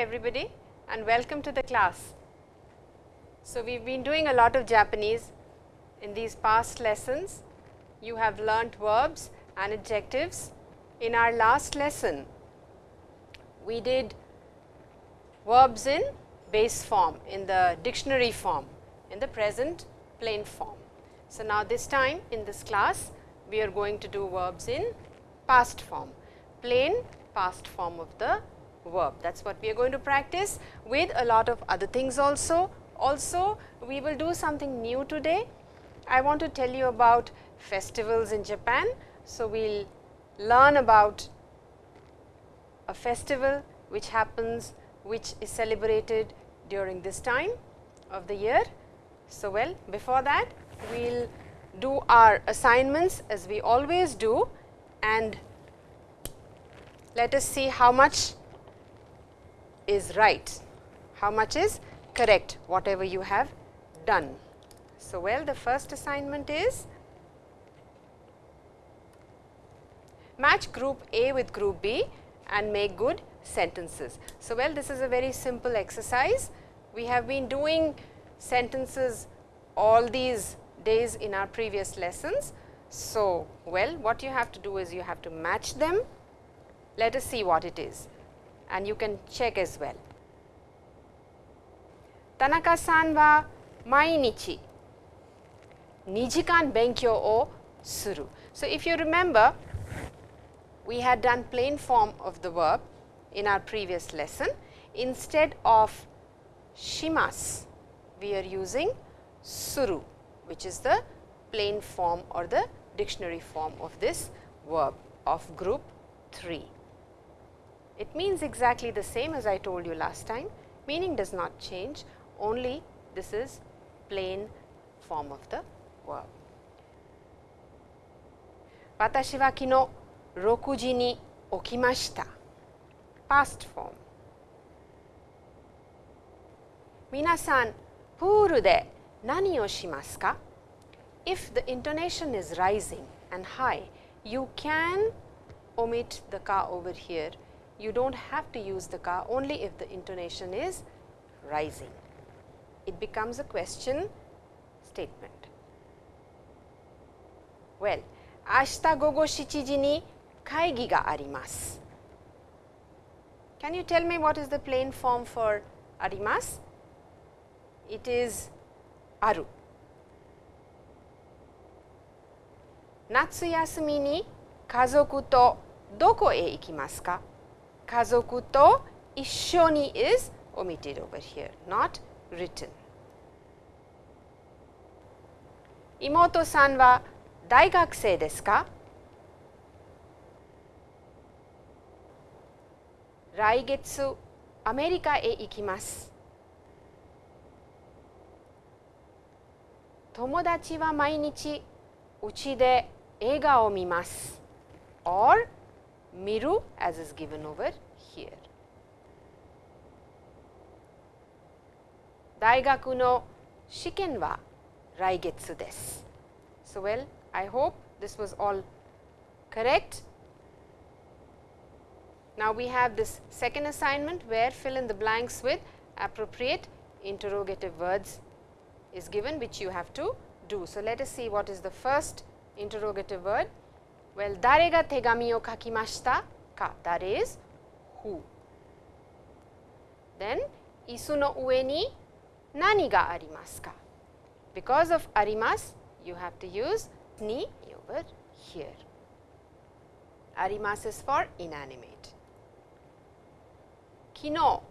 Everybody and welcome to the class. So, we have been doing a lot of Japanese in these past lessons. You have learnt verbs and adjectives. In our last lesson, we did verbs in base form, in the dictionary form, in the present plain form. So, now this time in this class, we are going to do verbs in past form, plain past form of the verb. That is what we are going to practice with a lot of other things also. Also, we will do something new today. I want to tell you about festivals in Japan. So, we will learn about a festival which happens, which is celebrated during this time of the year. So, well before that we will do our assignments as we always do and let us see how much is right, how much is correct whatever you have done. So, well the first assignment is match group A with group B and make good sentences. So, well this is a very simple exercise. We have been doing sentences all these days in our previous lessons. So, well what you have to do is you have to match them. Let us see what it is and you can check as well. Tanaka-san wa mainichi nijikan benkyou o suru. So, if you remember we had done plain form of the verb in our previous lesson. Instead of shimas, we are using suru, which is the plain form or the dictionary form of this verb of group 3. It means exactly the same as I told you last time, meaning does not change, only this is plain form of the verb. Watashi wa kino rokuji ni okimashita, past form. Minasan, puru de nani o shimasu ka? If the intonation is rising and high, you can omit the ka over here You do not have to use the ka only if the intonation is rising. It becomes a question statement. Well, 明日午後7時に会議があります。Can you tell me what is the plain form for arimas? It is aru. 夏休みに家族とどこへ行きますか 家族と一緒に is omitted over here, not written. 妹さんは大学生ですか来月アメリカへ行きます友達は毎日うちで映画を見ます or miru as is given over here. Daigaku no shiken wa raigetsu desu. So, well I hope this was all correct. Now, we have this second assignment where fill in the blanks with appropriate interrogative words is given which you have to do. So, let us see what is the first interrogative word well, that is who. Then, isu no ue ni nani ga arimasu ka? Because of arimasu, you have to use ni over here. Arimasu is for inanimate. Kino.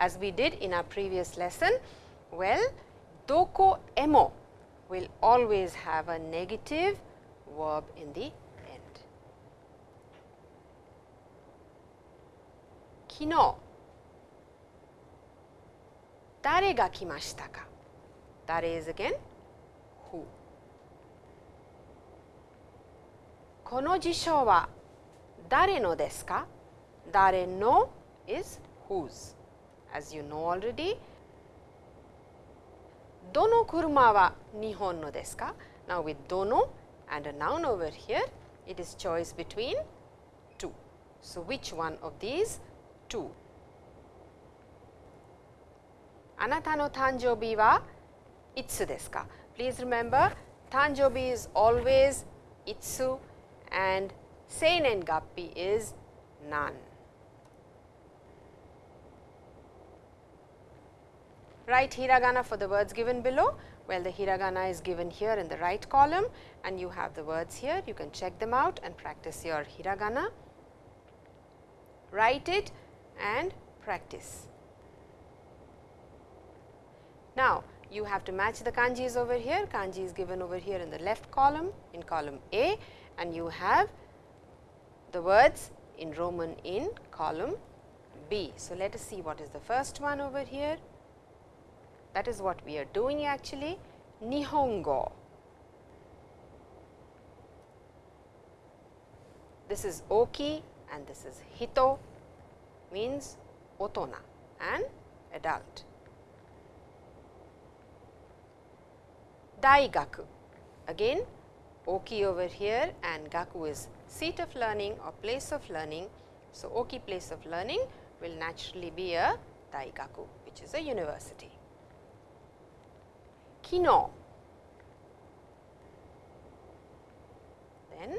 As we did in our previous lesson, well, doko emo will always have a negative verb in the end. Kino, 誰が来ましたか誰 is again who この辞書は誰のですか誰の is whose as you know already dono kuruma wa nihon no desu ka? Now, with dono and a noun over here, it is choice between two. So, which one of these two? Anata no tanjobi wa itsu desu ka? Please remember, tanjobi is always itsu and seinen gappi is none. Write hiragana for the words given below. Well, the hiragana is given here in the right column and you have the words here. You can check them out and practice your hiragana. Write it and practice. Now, you have to match the kanjis over here. Kanji is given over here in the left column in column A and you have the words in Roman in column B. So, let us see what is the first one over here. That is what we are doing actually. Nihongo. This is oki and this is hito means otona and adult. Daigaku again oki over here and gaku is seat of learning or place of learning. So, oki place of learning will naturally be a daigaku which is a university. Kino. Then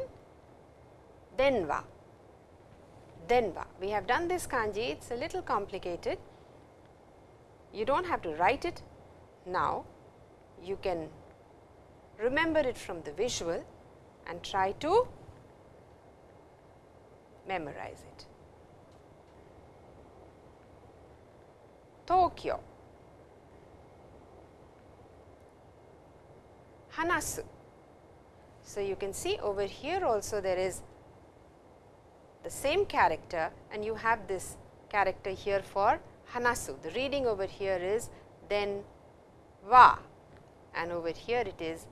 denwa. Denwa. We have done this kanji, it is a little complicated. You do not have to write it now, you can remember it from the visual and try to memorize it. Tokyo Hanasu. So, you can see over here also there is the same character and you have this character here for Hanasu. The reading over here is then wa and over here it is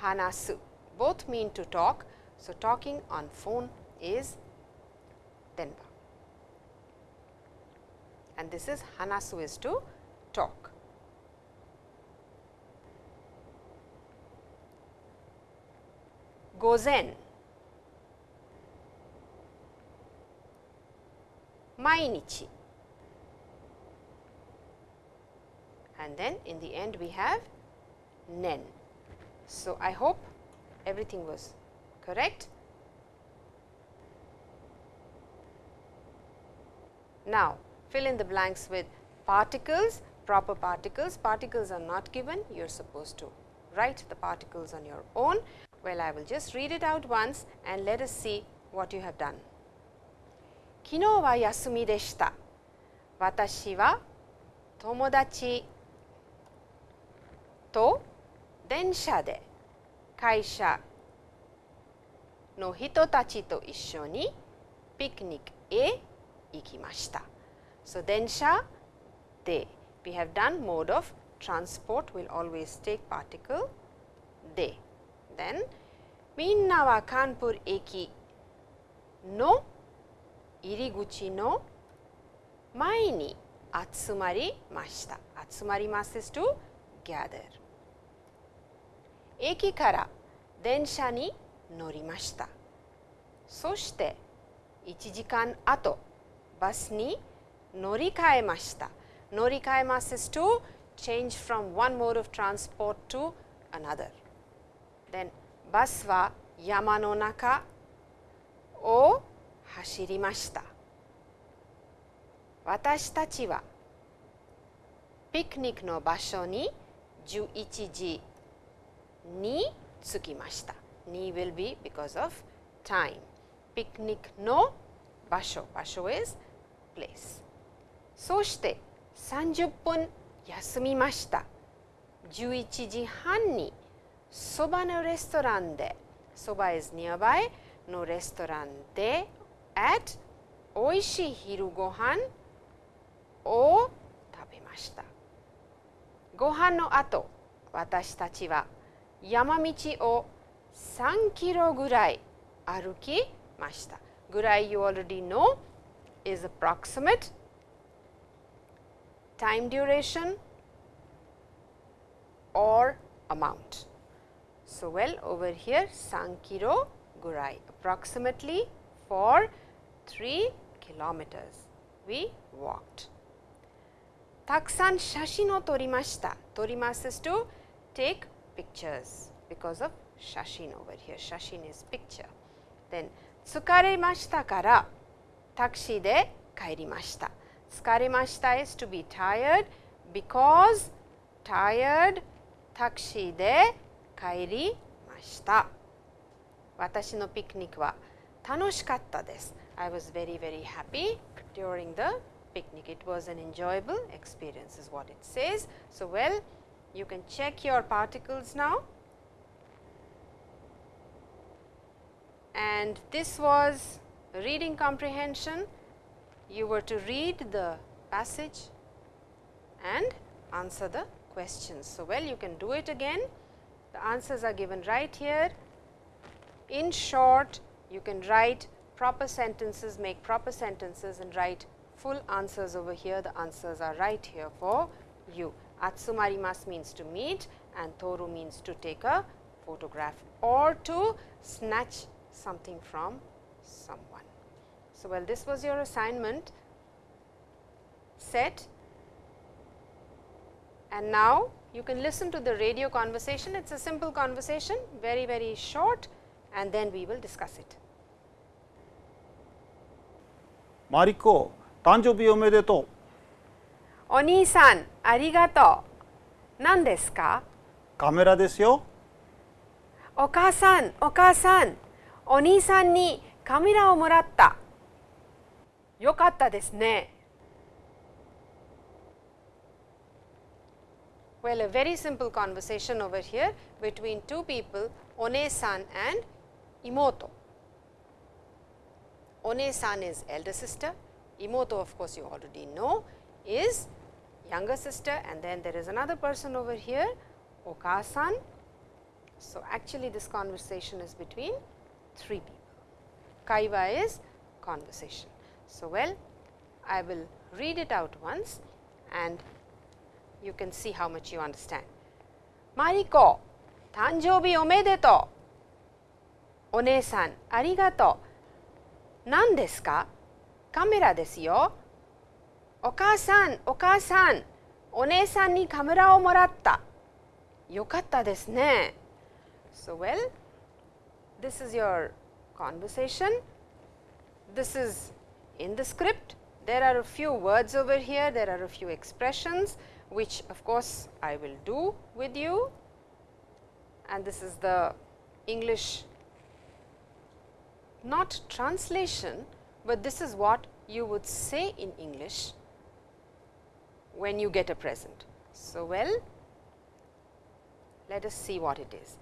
hanasu. Both mean to talk. So, talking on phone is denwa and this is hanasu is to talk. Gozen Mainichi and then in the end we have nen. So, I hope everything was correct. Now, fill in the blanks with particles, proper particles. Particles are not given, you are supposed to write the particles on your own. Well, I will just read it out once and let us see what you have done. 昨日は休みでした。私は友達と電車で会社の人たちと一緒にピクニックへ行きました。So 電車で we have done mode of transport will always take particle で then みんなはカンプル駅の入り口の前に集まりました。集まります is to gather 駅から電車に乗りました。そして1時間後バスに乗り換えました。乗り換えます is to change from one mode of transport to another. Then バスは山の中を走りました。私たちはピクニックの場所に11時に着きました。に will be because of time. ピクニックの場所、場所 is place. そして30分休みました。11時半にそばのレストランで、そば is nearby のレストランで at おいしい昼ご飯を食べました。ご飯の後、私たちは山道を3キロぐらい歩きました。ぐらい you already know is approximate time duration or amount. So, well over here 3キロ gurai approximately for 3 kilometers we walked. Taksan shashin o torimashita. Torimasu is to take pictures because of shashin over here. Shashin is picture. Then tsukaremashita kara taxi de kairimashita. Tsukaremashita is to be tired because tired taxi de kairimashita. Watashi no picnic wa tanoshikatta desu. I was very very happy during the picnic. It was an enjoyable experience is what it says. So, well you can check your particles now and this was reading comprehension. You were to read the passage and answer the questions. So, well you can do it again. The answers are given right here. In short, you can write proper sentences, make proper sentences and write full answers over here. The answers are right here for you. Atsumarimasu means to meet and toru means to take a photograph or to snatch something from someone. So, well this was your assignment set and now you can listen to the radio conversation. It is a simple conversation, very, very short and then we will discuss it. マリコ、誕生日おめでとお兄さん、ありがとう。何ですかう。カメラですよ。お母さん、お母さん、お兄さんにカメラをもらった。よかったですね。Well, a very simple conversation over here between two people, One-san and Imoto. One-san is elder sister, Imoto of course, you already know is younger sister and then there is another person over here, Oka-san. So, actually this conversation is between three people. Kaiwa is conversation. So, well I will read it out once and you can see how much you understand. Mariko, tanjoubi omedeto. One-san, arigato. Nan desu ka? Kamera desu yo. Oka-san, oka-san, ni kamera o moratta. Yokatta desu ne. So, well, this is your conversation. This is in the script. There are a few words over here, there are a few expressions which of course, I will do with you and this is the English not translation, but this is what you would say in English when you get a present. So, well let us see what it is.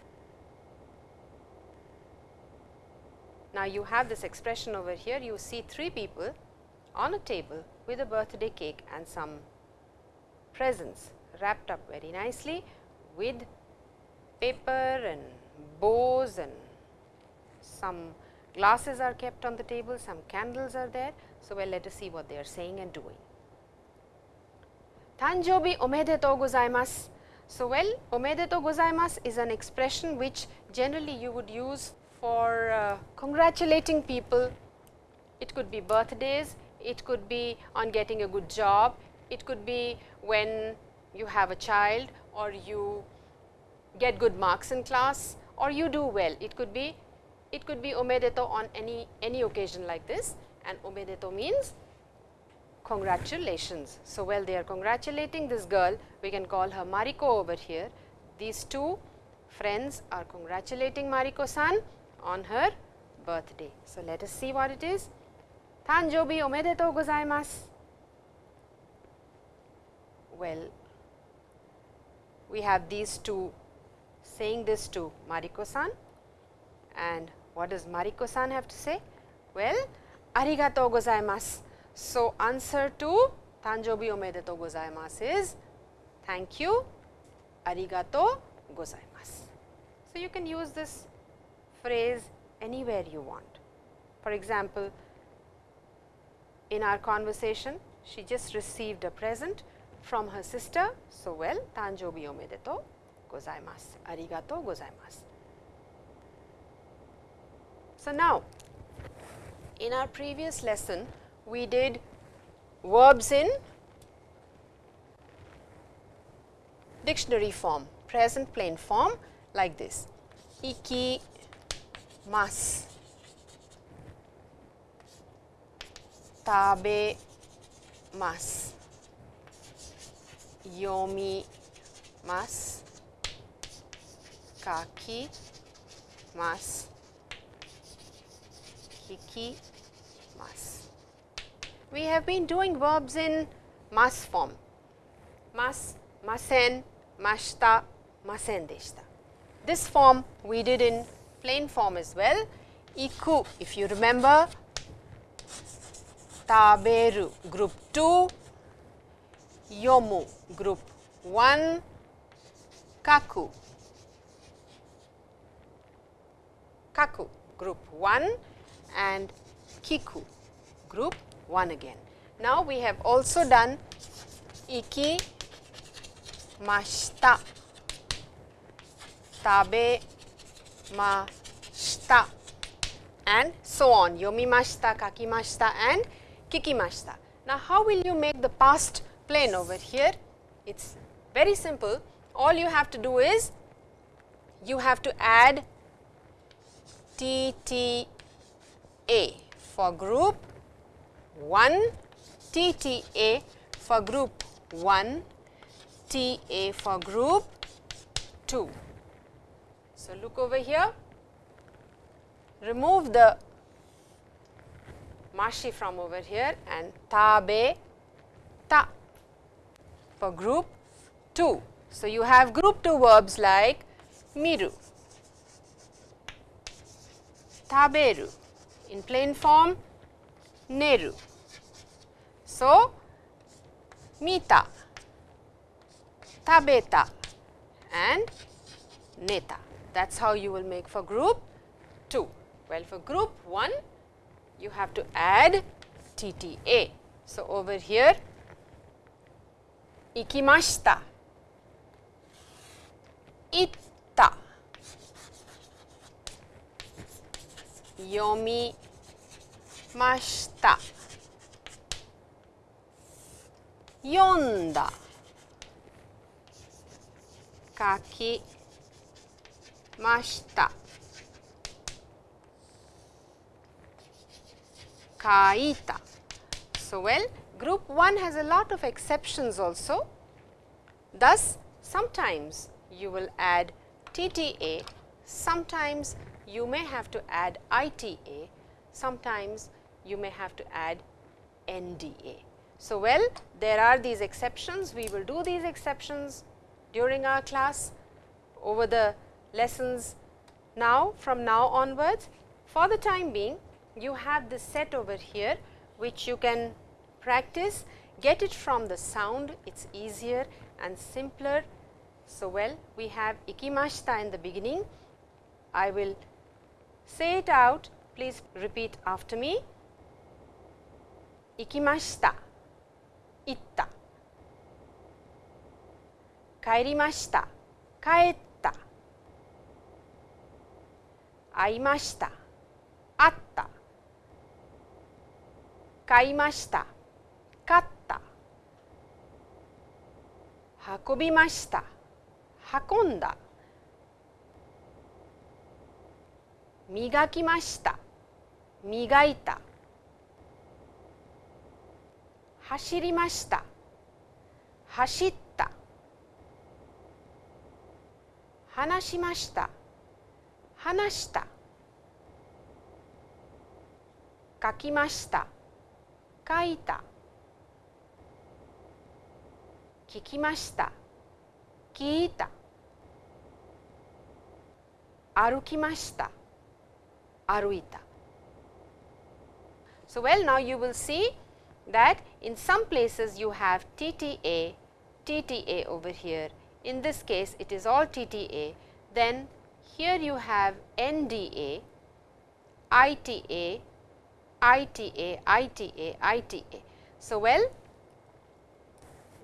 Now, you have this expression over here, you see three people on a table with a birthday cake and some presents wrapped up very nicely with paper and bows and some glasses are kept on the table, some candles are there. So, well let us see what they are saying and doing. Tanjobi omedetou gozaimasu. So, well omedetou gozaimasu is an expression which generally you would use for uh, congratulating people. It could be birthdays, it could be on getting a good job, it could be when you have a child or you get good marks in class or you do well. It could be it could be omedetou on any any occasion like this and omedetou means congratulations. So, well they are congratulating this girl we can call her Mariko over here. These two friends are congratulating Mariko san on her birthday. So, let us see what it is. Tanjobi omedetou gozaimasu. Well, we have these two saying this to Mariko san and what does Mariko san have to say? Well, arigatou gozaimasu. So, answer to Tanjobi omedetou gozaimasu is thank you, arigatou gozaimasu. So, you can use this phrase anywhere you want. For example, in our conversation, she just received a present from her sister. So, well, Tanjobi omedetou gozaimasu, arigatou gozaimasu. So, now in our previous lesson we did verbs in dictionary form, present plain form like this. Iki mas, tabe mas, yomi mas, kaki mas, kiki mas. We have been doing verbs in mas form, mas, masen, mashita, masen deshita. This form we did in plain form as well. Iku, if you remember, taberu group 2, yomu group 1, kaku, kaku group 1 and kiku group 1 again. Now, we have also done iki mashita, tabe mashita and so on yomimashita, kakimashita and kikimashita. Now, how will you make the past plain over here? It is very simple. All you have to do is you have to add T T A for group 1, T T A for group 1, T A for group 2. So, look over here, remove the mashi from over here and tabe ta for group 2. So, you have group 2 verbs like miru, taberu, in plain form neru. So, mita, tabeta and neta. That is how you will make for group 2. Well, for group 1, you have to add TTA. So, over here, 行きました。行った。読みました。読んだ。書きました。書いた。So well, group 1 has a lot of exceptions also. Thus, sometimes you will add TTA, sometimes you may have to add ITA, sometimes you may have to add NDA. So, well there are these exceptions, we will do these exceptions during our class over the lessons now from now onwards. For the time being you have this set over here which you can practice, get it from the sound, it is easier and simpler. So, well we have ikimashita in the beginning, I will say it out, please repeat after me. Ikimashita, itta, kairimashita, kaetta, aimashita, atta, 買いました 買った。運びました。運んだ。磨きました。磨いた。走りました。走った。話しました。話した。書きました。書いた。聞きました聞いた歩きました歩いた So, well now you will see that in some places you have TTA, TTA over here. In this case it is all TTA. Then here you have NDA, ITA, ITA, ITA, ITA. So, well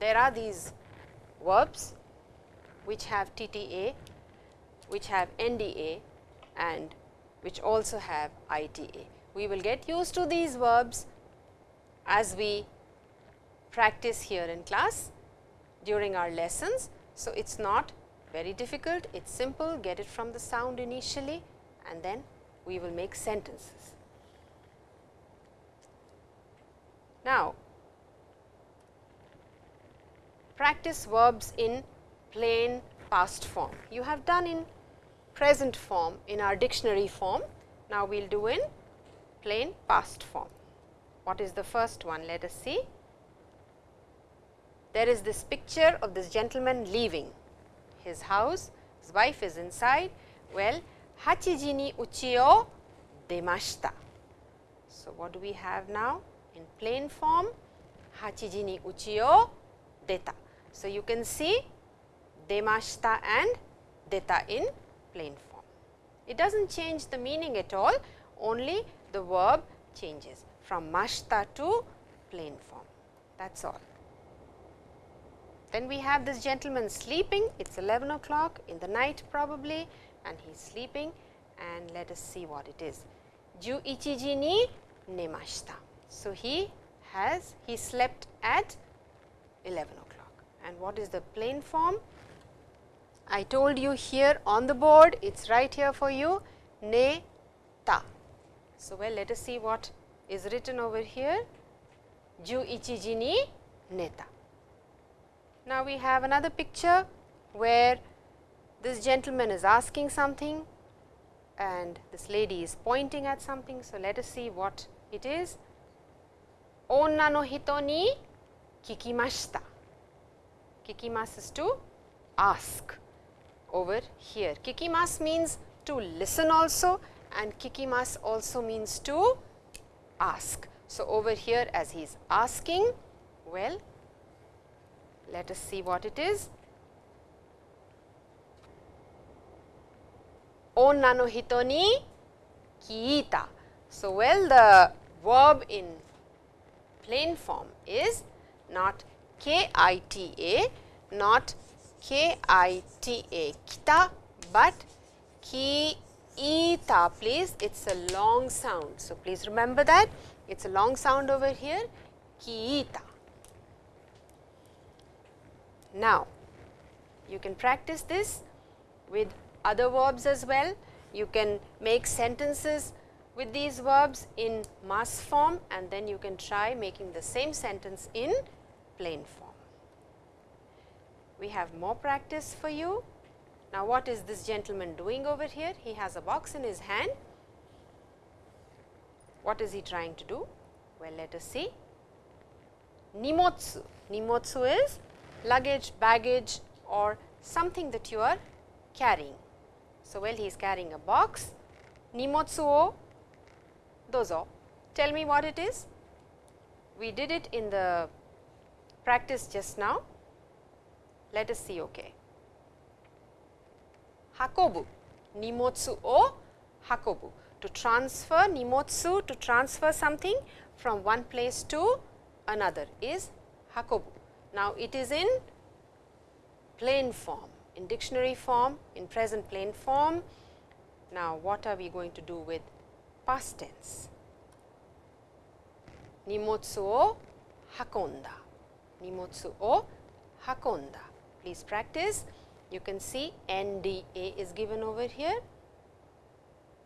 there are these verbs which have TTA, which have NDA and which also have ITA. We will get used to these verbs as we practice here in class during our lessons. So, it is not very difficult, it is simple, get it from the sound initially and then we will make sentences. Now, practice verbs in plain past form. You have done in present form in our dictionary form. Now, we will do in plain past form. What is the first one? Let us see. There is this picture of this gentleman leaving his house, his wife is inside. Well, hachiji ni uchi o demashita. So, what do we have now? In plain form, hachiji ni uchi o deta. So, you can see demashita and deta in plain form. It does not change the meaning at all, only the verb changes from mashta to plain form, that is all. Then we have this gentleman sleeping, it is 11 o'clock in the night probably and he is sleeping and let us see what it is. Ju ichiji ni nemashita. So, he has, he slept at 11 o'clock and what is the plain form? I told you here on the board, it is right here for you, ne ta. So, well let us see what is written over here, ju ichiji ni neta. Now, we have another picture where this gentleman is asking something and this lady is pointing at something. So, let us see what it is. Onna no hito ni kikimashita. Kikimasu is to ask over here. Kikimas means to listen also and kikimas also means to ask. So, over here as he is asking, well, let us see what it is. Onna no hito ni kiita. So, well the verb in plain form is not K-I-T-A, not K-I-T-A, kita, but ki-ita, please, it is a long sound. So, please remember that, it is a long sound over here, ki-ita. Now, you can practice this with other verbs as well. You can make sentences with these verbs in mass form and then you can try making the same sentence in plain form. We have more practice for you. Now, what is this gentleman doing over here? He has a box in his hand. What is he trying to do? Well, let us see. Nimotsu. Nimotsu is luggage, baggage or something that you are carrying. So, well he is carrying a box. Nimotsu o dozo. Tell me what it is. We did it in the practice just now. Let us see, okay. Hakobu, nimotsu o hakobu. To transfer nimotsu, to transfer something from one place to another is hakobu. Now, it is in plain form, in dictionary form, in present plain form. Now, what are we going to do with past tense? Nimotsu o hakonda, nimotsu o hakonda. Please practice. You can see NDA is given over here.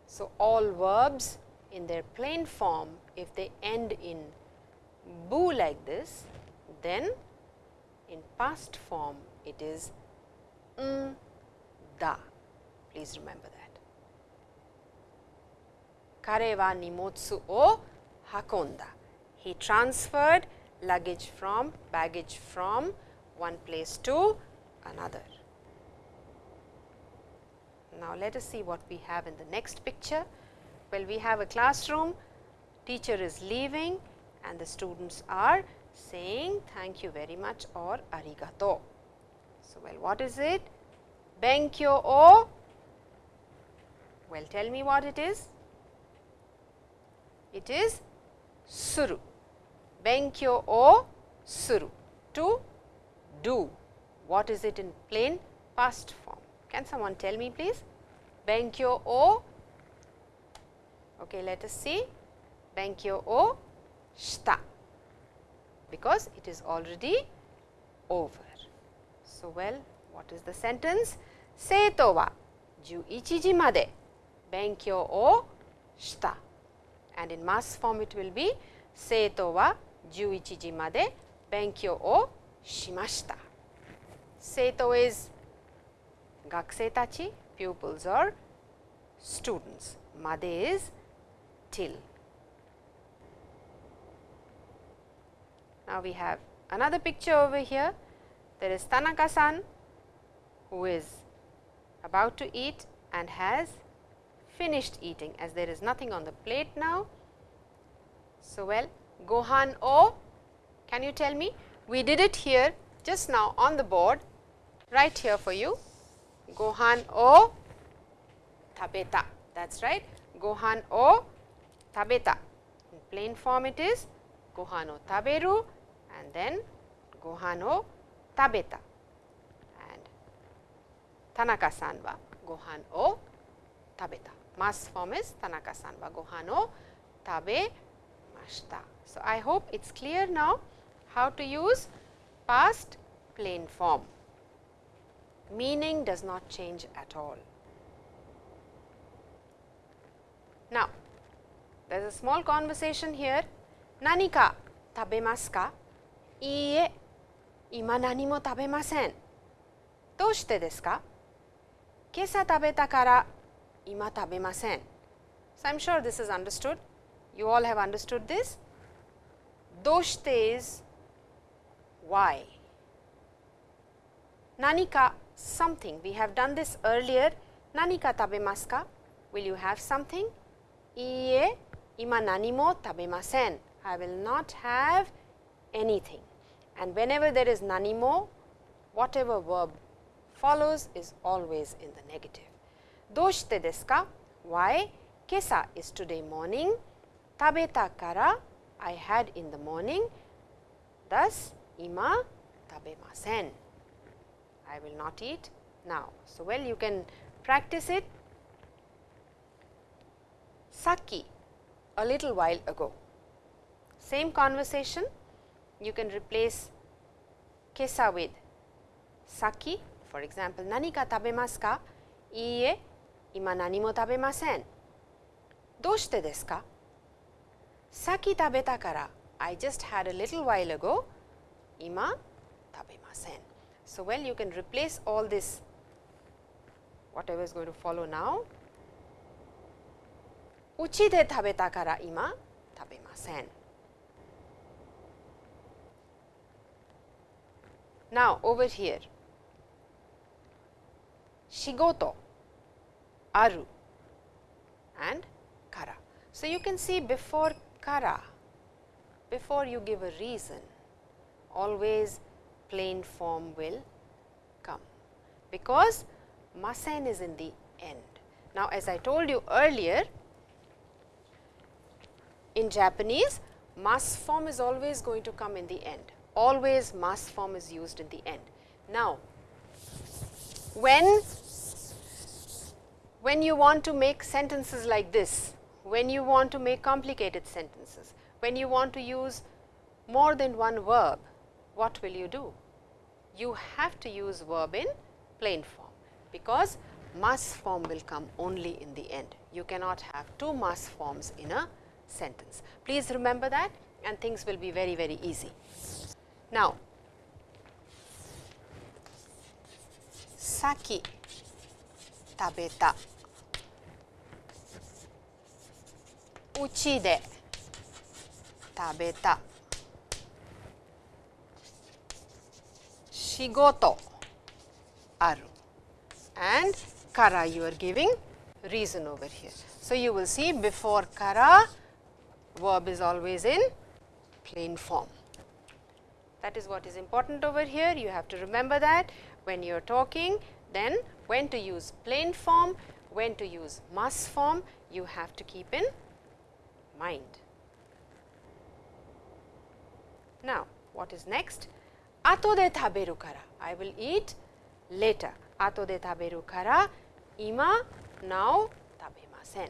So, all verbs in their plain form, if they end in bu like this, then in past form it is da. Please remember that. Kare wa nimotsu o hakonda. He transferred luggage from, baggage from one place to another. Now, let us see what we have in the next picture. Well, we have a classroom, teacher is leaving and the students are saying thank you very much or arigato. So, well what is it? Benkyo o, well tell me what it is. It is suru, benkyo o suru, to do. What is it in plain past form? Can someone tell me please? Benkyo o Okay, let us see. Benkyo o shita because it is already over. So, well, what is the sentence? 生徒は11時まで勉強をした。And in mass form it will be 生徒は 11時まで勉強をしました。生徒 is 学生たち pupils or students. まで is till. Now, we have another picture over here. There is Tanaka-san who is about to eat and has finished eating as there is nothing on the plate now. So, well Gohan o, can you tell me? We did it here just now on the board right here for you. Gohan oh, o tabeta that is right. Gohan oh, o tabeta in plain form it is Gohan o taberu and then Gohan o tabeta and Tanaka-san wa Gohan o tabeta. Mass form is Tanaka-san wa Gohan o tabemashita. So, I hope it is clear now how to use past plain form. Meaning does not change at all. Now, there is a small conversation here. Nanika tabemasu ka? いいえ、今何も食べません。どうしてですか今朝食べたから今食べません。So, I am sure this is understood. You all have understood this. Doshite is why. Nanika something. We have done this earlier. Nanika tabemasu ka? Will you have something? Iie, ima nani mo tabemasen. I will not have anything. And whenever there is nani mo, whatever verb follows is always in the negative. Doshite desu ka? Why? Kesa is today morning. Tabeta kara I had in the morning. Thus, 今食べません。I will not eat now. So, well you can practice it. さっき a little while ago. Same conversation you can replace kesa with saki for example 何か食べますかいいえ今何も食べませんどうしてですか Saki tabeta kara, I just had a little while ago, ima tabemasen. So, well you can replace all this whatever is going to follow now. Uchi de tabeta kara ima tabemasen. Now, over here, shigoto, aru and kara. So, you can see before kara, before you give a reason, always plain form will come, because masen is in the end. Now, as I told you earlier, in Japanese, mass form is always going to come in the end always mass form is used in the end. Now, when, when you want to make sentences like this, when you want to make complicated sentences, when you want to use more than one verb, what will you do? You have to use verb in plain form, because mass form will come only in the end. You cannot have two mass forms in a sentence. Please remember that and things will be very, very easy. Now, さっき食べたうちで食べた仕事ある and kara you are giving reason over here. So, you will see before kara verb is always in plain form. That is what is important over here. You have to remember that when you are talking, then when to use plain form, when to use mass form, you have to keep in mind. Now, what is next? Ato de taberu kara. I will eat later. Ato de taberu kara. Ima now tabemasen.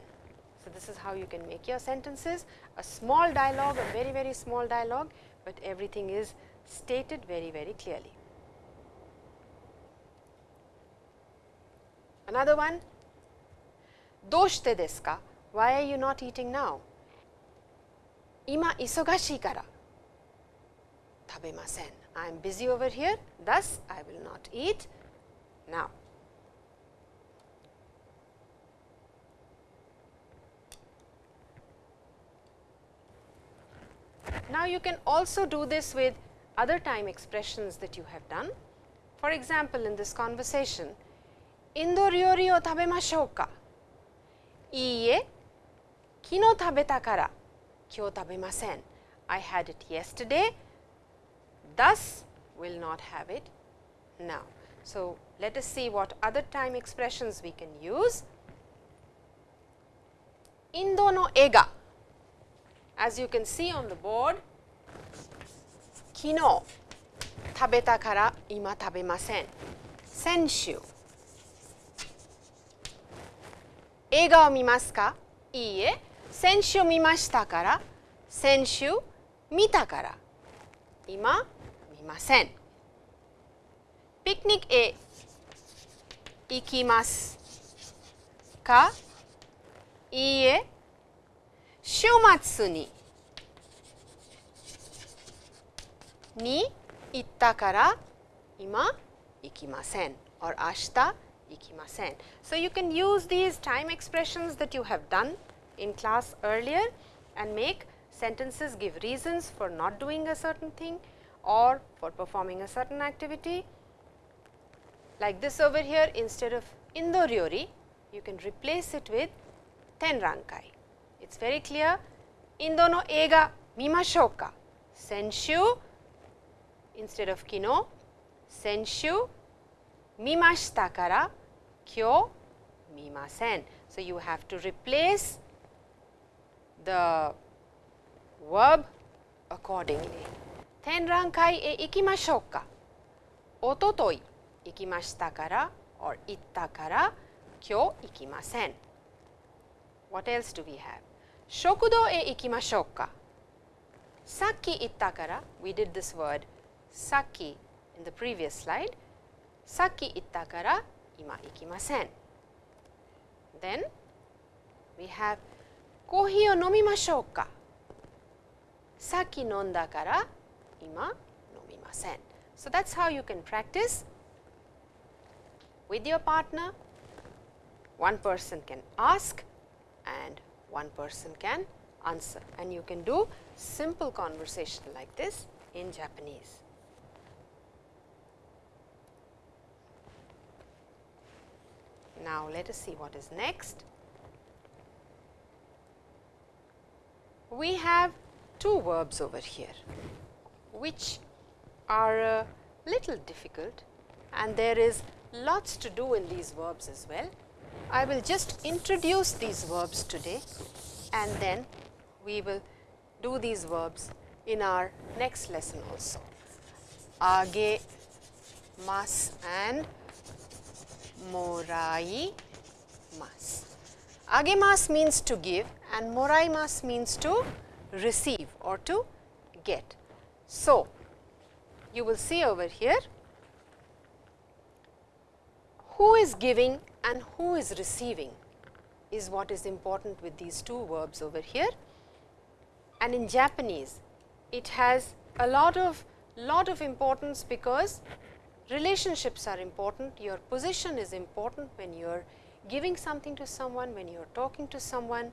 So, this is how you can make your sentences a small dialogue, a very very small dialogue, but everything is stated very very clearly. Another one, doshite desu ka? Why are you not eating now? Ima isogashii kara tabemasen. I am busy over here, thus I will not eat now. Now, you can also do this with other time expressions that you have done. For example, in this conversation, Indo ryori o tabemashou ka? Iie, kino tabeta kara kyou tabemasen. I had it yesterday, thus will not have it now. So, let us see what other time expressions we can use. Indo no ega as you can see on the board, kino tabeta kara ima tabemasen. Senshu. Eiga o mimasu ka? Iie. Senshu mimashita kara. Senshu mita kara. Ima mimasen. Picnic e ikimasu ka? Iie. 週末にに行ったから今行きません or 明日行きません So you can use these time expressions that you have done in class earlier and make sentences give reasons for not doing a certain thing or for performing a certain activity. Like this over here instead of Indo you can replace it with ten. It is very clear. Indo no eiga mimashou ka? Senshu instead of kino, senshu mimashita kara kyou mimasen. So, you have to replace the verb accordingly. Ten rankai e ikimashou ka? Ototoi ikimashita kara or itta kara kyou ikimasen. What else do we have? 食堂へ行きましょうかさっき言ったから we did this word さっき in the previous slide さっき言ったから今行きません then we have コーヒーを飲みましょうかさっき飲んだから今飲みません so that's how you can practice with your partner one person can ask and one person can answer and you can do simple conversation like this in Japanese. Now, let us see what is next. We have two verbs over here, which are a little difficult and there is lots to do in these verbs as well. I will just introduce these verbs today and then we will do these verbs in our next lesson also. Age mas and morai mas. Agemas means to give and moraimas means to receive or to get. So, you will see over here who is giving and who is receiving is what is important with these two verbs over here. And in Japanese, it has a lot of lot of importance because relationships are important, your position is important when you are giving something to someone, when you are talking to someone,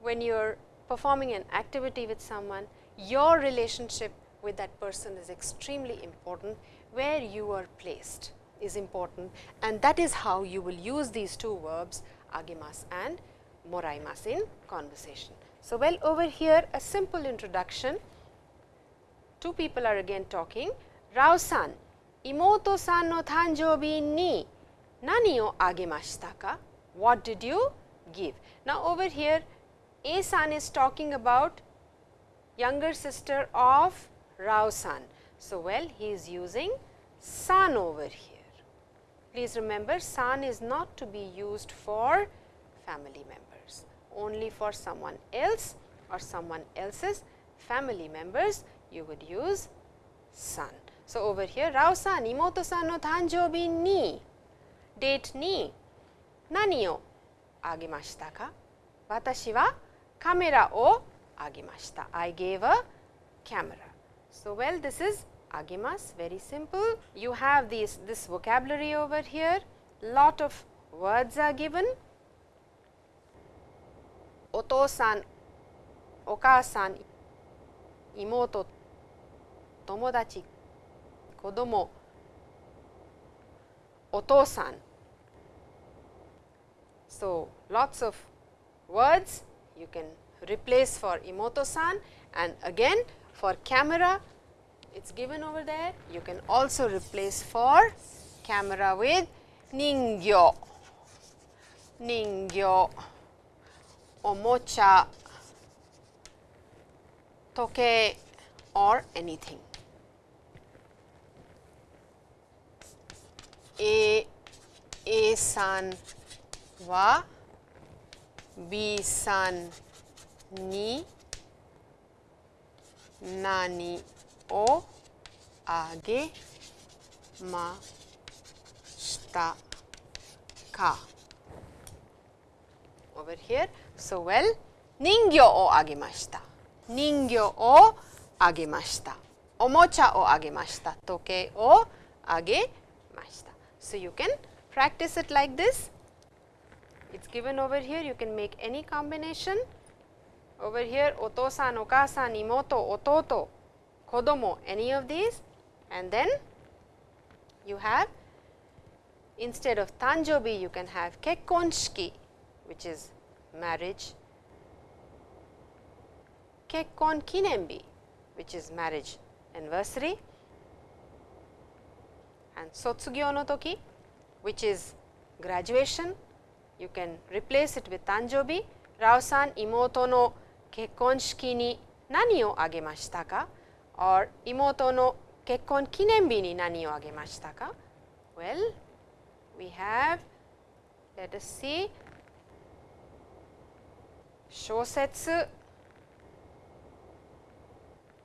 when you are performing an activity with someone, your relationship with that person is extremely important where you are placed is important and that is how you will use these two verbs agimas and moraimas in conversation. So, well over here a simple introduction, two people are again talking, Rao-san, imoto-san no tanjoubi ni nani o agemashita ka? What did you give? Now, over here A-san is talking about younger sister of Rao-san. So, well he is using san over here. Please remember san is not to be used for family members. only for someone else or someone else's family members, you would use san. So, over here Rao san, imoto san no tanjoubi ni, date ni, nani o agemashita ka? Watashi wa kamera o agemashita. I gave a camera. So, well this is agimas very simple. You have these this vocabulary over here, lot of words are given. Oto-san, oka-san, imoto, tomodachi, kodomo, oto-san. So, lots of words you can replace for imoto-san and again for camera it is given over there. You can also replace for camera with ningyo, ningyo, omocha, toke or anything. A, A san wa B san ni nani o age ma ka. Over here. So, well, ningyo o agemashita. Ningyo o agemashita. Omocha o agemashita. Toke o agemashita. So, you can practice it like this. It is given over here. You can make any combination. Over here, otosan, okasan, imoto, ototo, kodomo, any of these and then you have instead of tanjobi you can have kekkonshiki which is marriage, kekkon kinenbi which is marriage anniversary and sotsugyo no toki which is graduation you can replace it with tanjobi rao-san imoto no kekkon ni nani o agemashita ka or imoto no kekkon kinenbi ni nani o agemashita ka? Well, we have let us see shosetsu,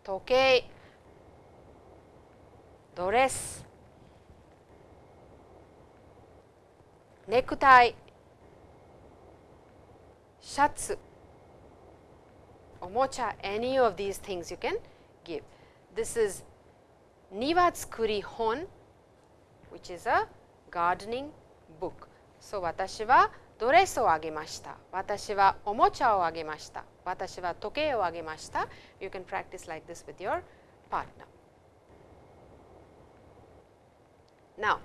tokei, dress, necktie, shatsu, omocha, any of these things you can give. This is Niwatsukuri Hon, which is a gardening book. So, 私はドレスをあげました。私はおもちゃをあげました。私は時計をあげました。You can practice like this with your partner. Now,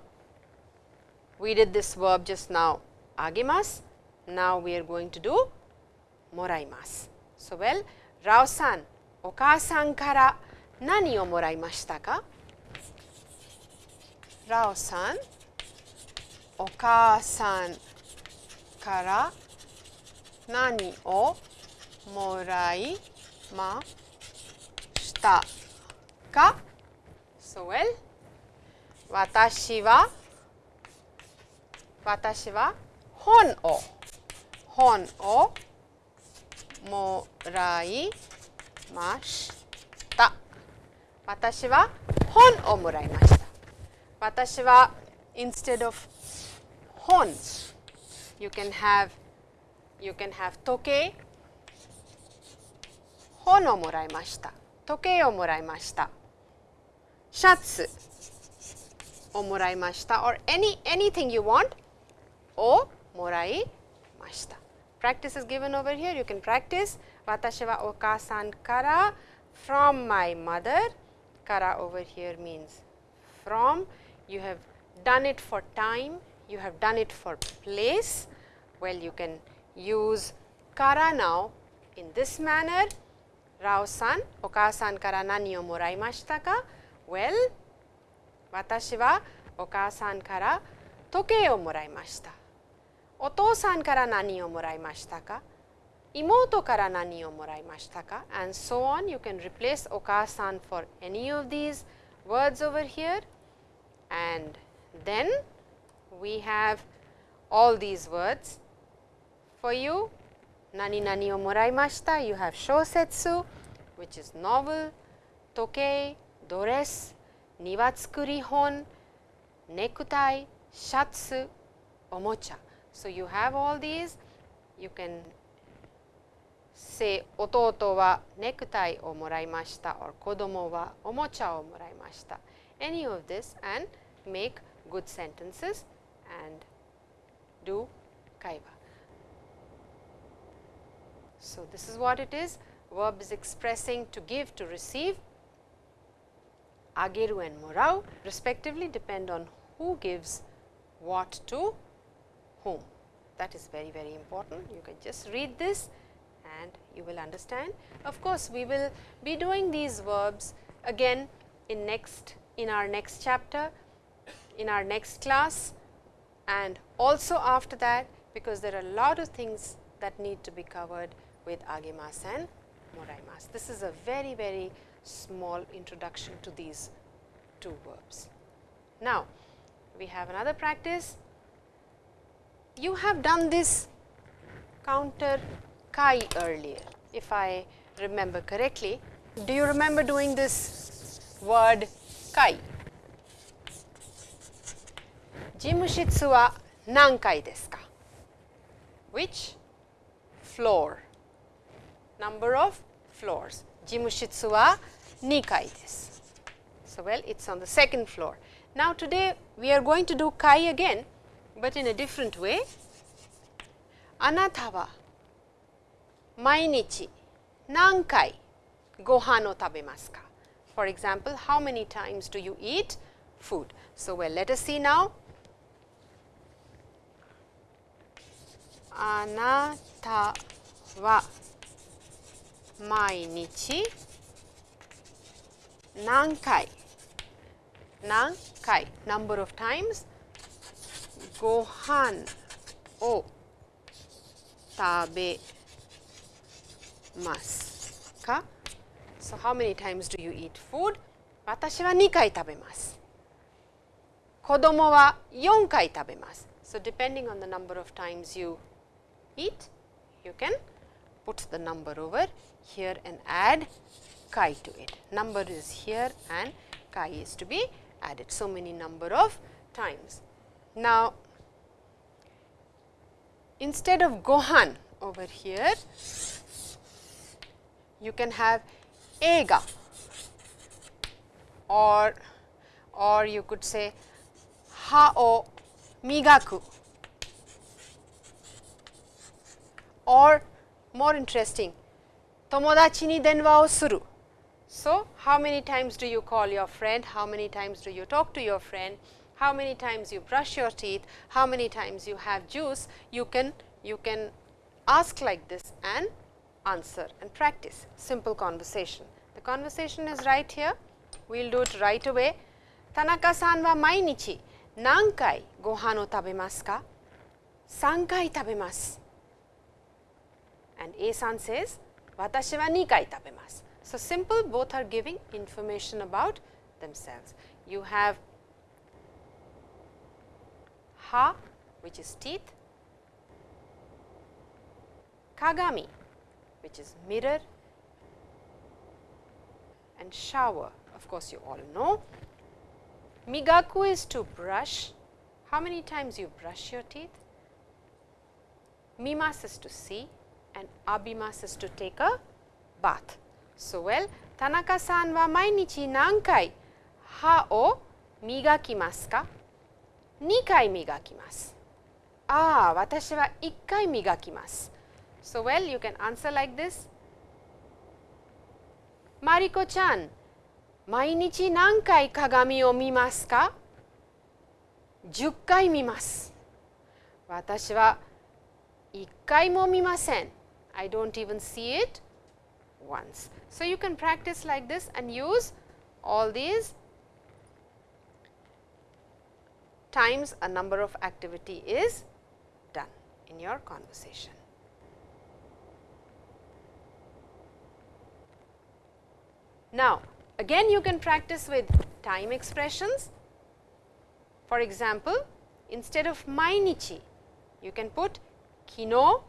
we did this verb just now, あげます。 Now, we are going to do もらいます。So, well, ラオさん、お母さんから何をもらいましたかラオさん、お母さんから何をもらいましたか ?So well, 私は私は本を 本をもらいました。私は本をもらいました。私は instead of 本 you can have you can have 時計本をもらいました。時計をもらいました。シャツをもらいました。or any anything you want をもらいました。practice is given over here. You can practice Watashiwa okasan kara from my mother. Kara over here means from. You have done it for time, you have done it for place. Well, you can use kara now in this manner. Rao-san, Oka-san kara nani o moraimashita ka? Well, watashi wa Oka-san kara toke o moraimashita. お父さんから何をもらいましたか妹から何をもらいましたか and so on. You can replace お母さん for any of these words over here and then we have all these words for you nani nani o moraimashita, you have shosetsu which is novel, tokei, dores, niwatsukuri hon, necktie, shatsu, omocha. so, you have all these, you can say ototo wa necktie o moraimashita or kodomo wa omocha o moraimashita. Any of this and make good sentences and do kaiwa. So, this is what it is verb is expressing to give to receive ageru and morau respectively depend on who gives what to whom. That is very very important. You can just read this and you will understand. Of course, we will be doing these verbs again in next in our next chapter, in our next class and also after that because there are a lot of things that need to be covered with agemasu and moraimasu. This is a very very small introduction to these two verbs. Now, we have another practice. You have done this counter kai earlier, if I remember correctly. Do you remember doing this word kai? Jimushitsu wa nankai desu ka? Which floor? Number of floors. Jimushitsu wa nikai desu. So, well it is on the second floor. Now, today we are going to do kai again, but in a different way. Anata wa mainichi nankai gohan o tabemasu ka? For example, how many times do you eat food? So, well, let us see now. Anata wa mainichi nankai nankai number of times ご飯を食べますか So how many times do you eat food? 私は2回食べます。子供は4回食べます。So depending on the number of times you eat, you can put the number over here and add kai to it. Number is here and kai is to be added. So many number of times. Now, instead of gohan over here, you can have ega or or you could say ha o migaku. Or more interesting tomodachi ni denwa o suru. So how many times do you call your friend? How many times do you talk to your friend how many times you brush your teeth, how many times you have juice, you can, you can ask like this and answer and practice simple conversation. The conversation is right here, we will do it right away. Tanaka san wa mainichi nankai gohan o tabemasu ka? Sankai tabemasu. And A san says, watashi wa nikai tabemasu. So, simple both are giving information about themselves. You have ha which is teeth, kagami which is mirror and shower of course, you all know. Migaku is to brush. How many times you brush your teeth? Mimas is to see and abimas is to take a bath. So, well Tanaka-san wa mainichi nankai ha o migakimasu ka? 2回磨きます。ああ、私は1回磨きます。so, well you can answer like this. Mariko chan, 毎日何回鏡を見ますか ?10 回見ます。私は1回も見ません。I don't even see it once. So, you can practice like this and use all these times a number of activity is done in your conversation. Now, again you can practice with time expressions. For example, instead of mainichi, you can put kino,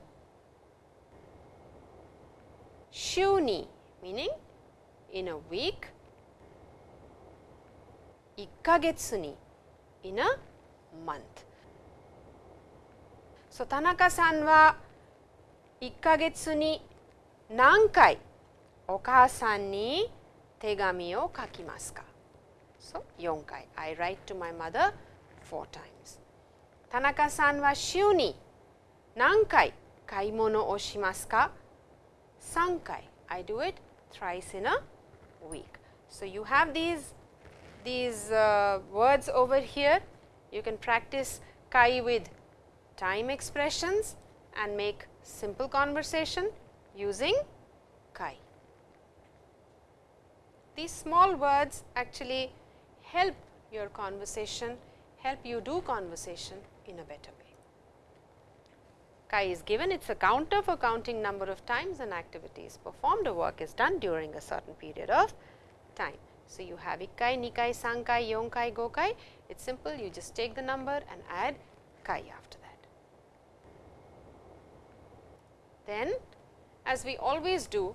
shuni meaning in a week, ikkagetsu ni in a month. So, Tanaka-san wa 1ヶ月に何回お母さんに手紙を書きますか So, 4回 I write to my mother 4 times 田中さんは週に何回買い物をしますか3回 I do it thrice in a week. So, you have these these uh, words over here you can practice kai with time expressions and make simple conversation using kai. These small words actually help your conversation, help you do conversation in a better way. Kai is given, it is a counter for counting number of times and activities performed, a work is done during a certain period of time. So, you have ikkai, nikai, sankai, yonkai, gokai, it is simple, you just take the number and add kai after that. Then as we always do,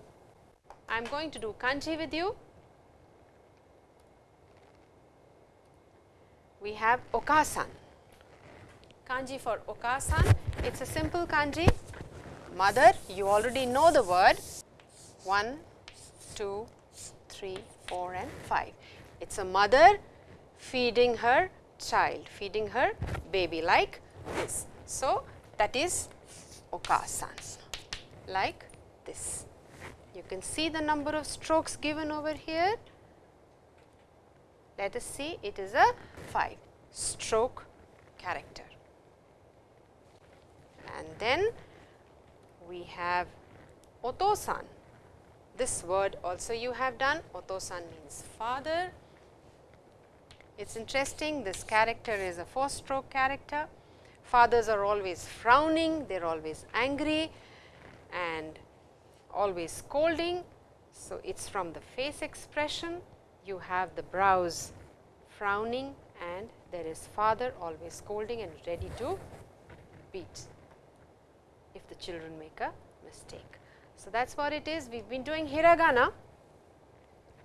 I am going to do kanji with you. We have okasan, kanji for okasan, it is a simple kanji, mother, you already know the word 1, 2, 3, 4 and 5. It is a mother feeding her child, feeding her baby like this. So, that is okasan like this. You can see the number of strokes given over here. Let us see it is a 5 stroke character. And then we have otosan. This word also you have done, otosan means father. It is interesting, this character is a 4 stroke character. Fathers are always frowning, they are always angry, and always scolding. So, it is from the face expression you have the brows frowning and there is father always scolding and ready to beat if the children make a mistake. So, that is what it is we have been doing hiragana.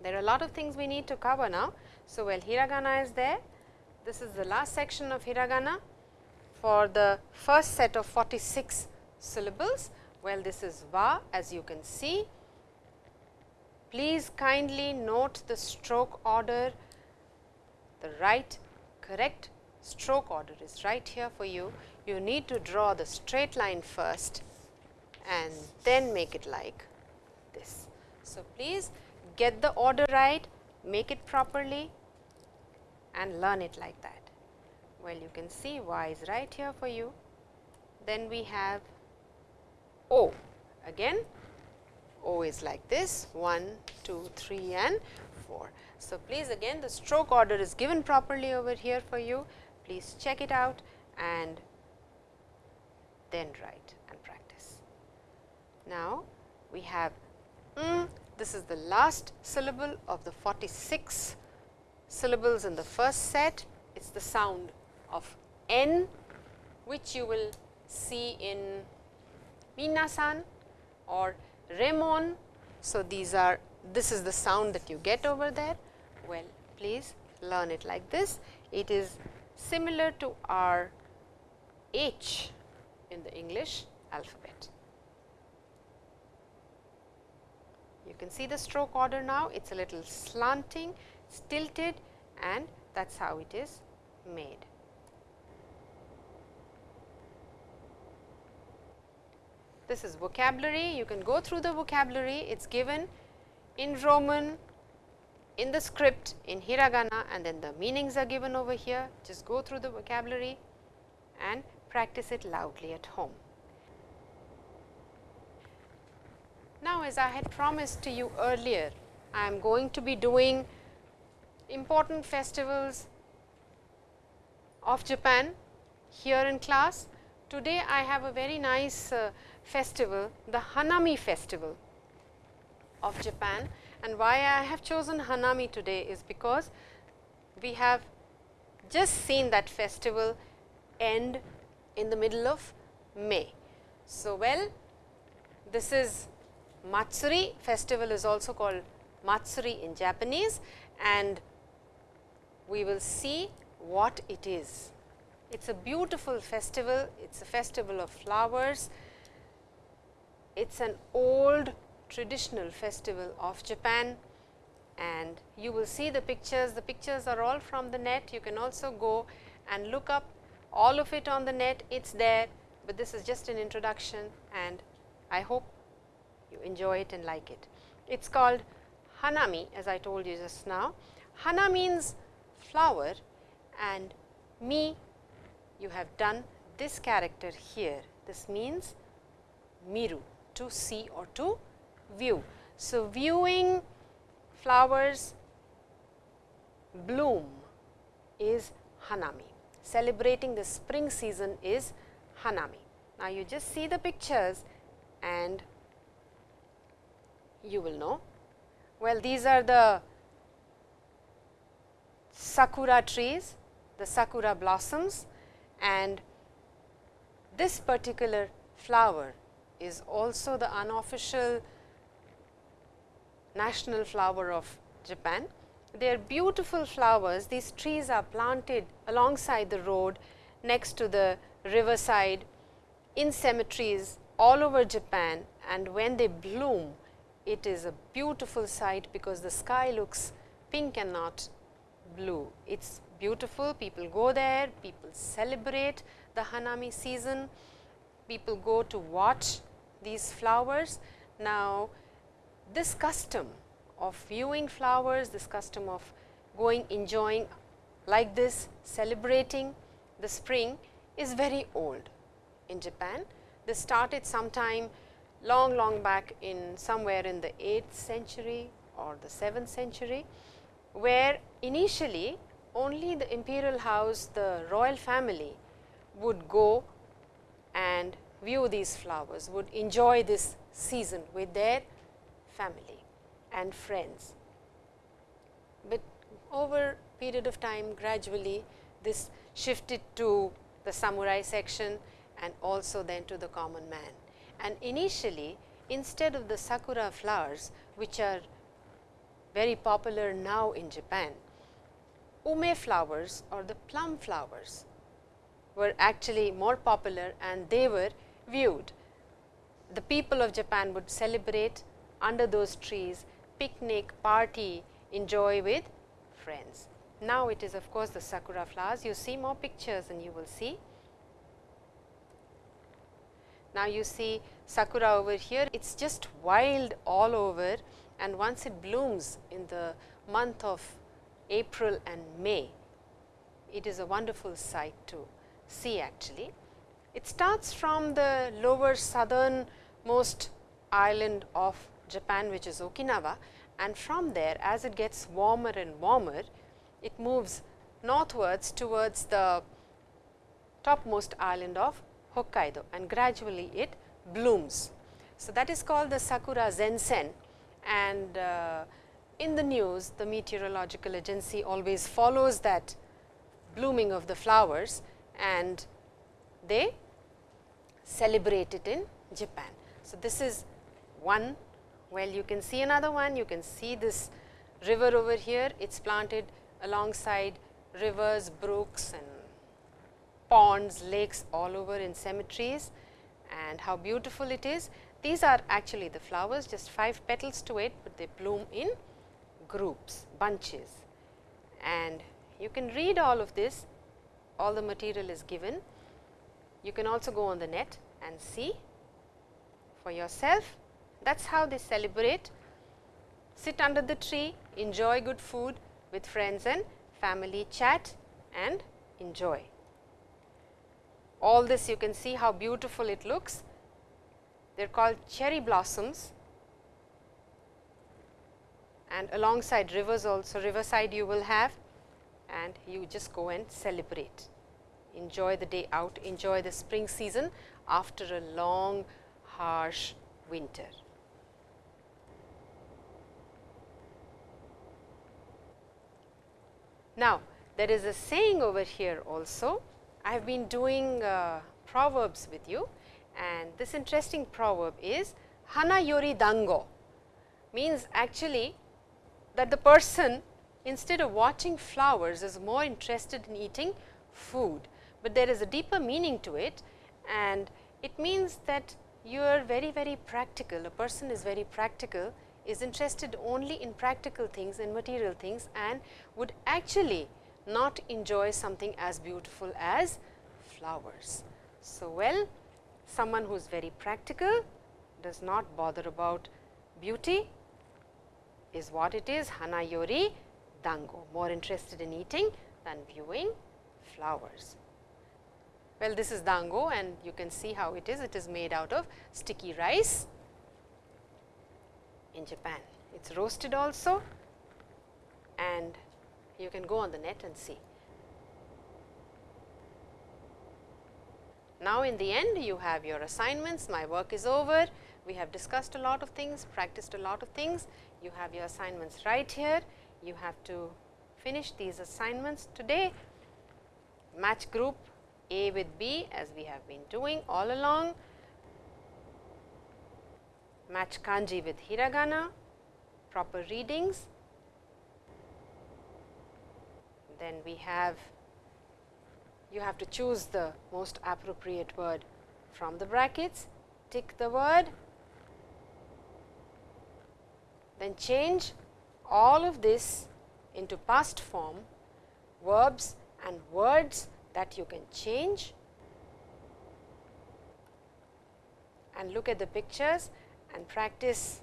There are a lot of things we need to cover now. So, well hiragana is there. This is the last section of hiragana for the first set of 46 syllables. Well, this is va as you can see. Please kindly note the stroke order, the right correct stroke order is right here for you. You need to draw the straight line first and then make it like this. So, please get the order right, make it properly and learn it like that. Well, you can see y is right here for you. Then we have O. Again O is like this 1, 2, 3 and 4. So, please again the stroke order is given properly over here for you. Please check it out and then write and practice. Now, we have mm, this is the last syllable of the 46 syllables in the first set. It is the sound of N which you will see in Minasan or Remon. So, these are this is the sound that you get over there. Well, please learn it like this. It is similar to our H in the English alphabet. You can see the stroke order now, it is a little slanting, tilted and that is how it is made. This is vocabulary, you can go through the vocabulary, it is given in Roman, in the script, in hiragana and then the meanings are given over here. Just go through the vocabulary and practice it loudly at home. Now, as I had promised to you earlier, I am going to be doing important festivals of Japan here in class. Today, I have a very nice uh, festival, the Hanami festival of Japan. And why I have chosen Hanami today is because we have just seen that festival end in the middle of May. So, well this is Matsuri festival is also called Matsuri in Japanese and we will see what it is. It is a beautiful festival, it is a festival of flowers. It is an old traditional festival of Japan and you will see the pictures. The pictures are all from the net. You can also go and look up all of it on the net. It is there, but this is just an introduction and I hope you enjoy it and like it. It is called Hanami as I told you just now. Hana means flower and me you have done this character here. This means miru to see or to view. So, viewing flowers bloom is Hanami. Celebrating the spring season is Hanami. Now, you just see the pictures and you will know. Well, these are the sakura trees, the sakura blossoms and this particular flower is also the unofficial national flower of Japan. They are beautiful flowers. These trees are planted alongside the road next to the riverside in cemeteries all over Japan and when they bloom it is a beautiful sight because the sky looks pink and not blue. It is beautiful, people go there, people celebrate the Hanami season, people go to watch these flowers. Now, this custom of viewing flowers, this custom of going enjoying like this celebrating the spring is very old in Japan. This started sometime long long back in somewhere in the 8th century or the 7th century, where initially only the imperial house, the royal family would go and view these flowers, would enjoy this season with their family and friends. But over period of time gradually this shifted to the samurai section and also then to the common man. And initially instead of the sakura flowers which are very popular now in Japan, ume flowers or the plum flowers were actually more popular and they were viewed. The people of Japan would celebrate under those trees, picnic, party, enjoy with friends. Now, it is of course, the sakura flowers. You see more pictures and you will see. Now, you see sakura over here, it is just wild all over and once it blooms in the month of April and May, it is a wonderful sight to see actually. It starts from the lower southern most island of Japan which is Okinawa and from there as it gets warmer and warmer, it moves northwards towards the topmost island of Hokkaido and gradually it blooms. So, that is called the Sakura Zensen and uh, in the news the meteorological agency always follows that blooming of the flowers and they celebrate it in Japan. So, this is one well you can see another one you can see this river over here it is planted alongside rivers, brooks and ponds, lakes all over in cemeteries and how beautiful it is. These are actually the flowers just 5 petals to it, but they bloom in groups, bunches and you can read all of this, all the material is given. You can also go on the net and see for yourself. That is how they celebrate, sit under the tree, enjoy good food with friends and family, chat and enjoy. All this you can see how beautiful it looks. They are called cherry blossoms and alongside rivers also riverside you will have and you just go and celebrate. Enjoy the day out, enjoy the spring season after a long harsh winter. Now, there is a saying over here also. I have been doing uh, proverbs with you and this interesting proverb is hana yori dango means actually that the person instead of watching flowers is more interested in eating food, but there is a deeper meaning to it and it means that you are very very practical, a person is very practical is interested only in practical things and material things and would actually not enjoy something as beautiful as flowers. So, well someone who is very practical does not bother about beauty is what it is hanayori dango more interested in eating than viewing flowers. Well, this is dango and you can see how it is. It is made out of sticky rice in Japan. It is roasted also and you can go on the net and see. Now, in the end you have your assignments, my work is over. We have discussed a lot of things, practiced a lot of things. You have your assignments right here. You have to finish these assignments today. Match group A with B as we have been doing all along match kanji with hiragana, proper readings. Then we have you have to choose the most appropriate word from the brackets, tick the word, then change all of this into past form, verbs and words that you can change and look at the pictures and practice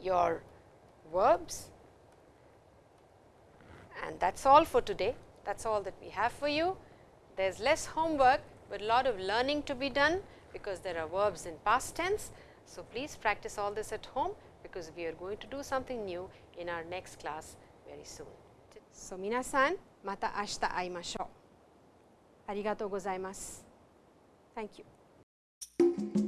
your verbs and that is all for today. That is all that we have for you. There is less homework, but a lot of learning to be done because there are verbs in past tense. So, please practice all this at home because we are going to do something new in our next class very soon. So, minasan, mata ashita aimashou. Arigatou gozaimasu. Thank you.